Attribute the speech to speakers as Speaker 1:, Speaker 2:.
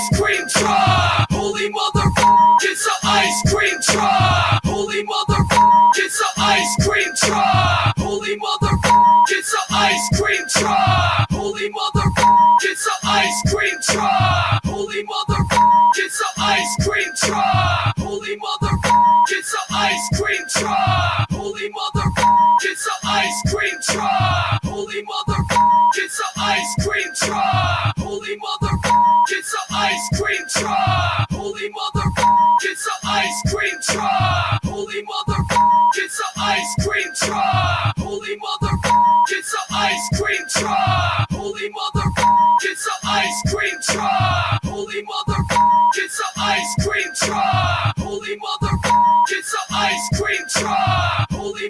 Speaker 1: ice cream truck. Holy mother, it's a ice cream truck. Holy mother, it's a ice cream truck. Holy mother, it's a ice cream truck. Holy mother, it's a ice cream truck. Holy mother, it's a ice cream truck. Holy mother, it's a ice cream truck. Holy mother, it's a ice cream truck. Holy mother, it's a ice cream truck. Holy mother, it's an ice cream truck. Holy mother, it's an ice cream truck. Holy mother, it's an ice cream truck. Holy mother, it's an ice cream truck. Holy mother, it's an ice cream truck. Holy mother, it's an ice cream truck. Holy mother, it's an ice cream truck. Holy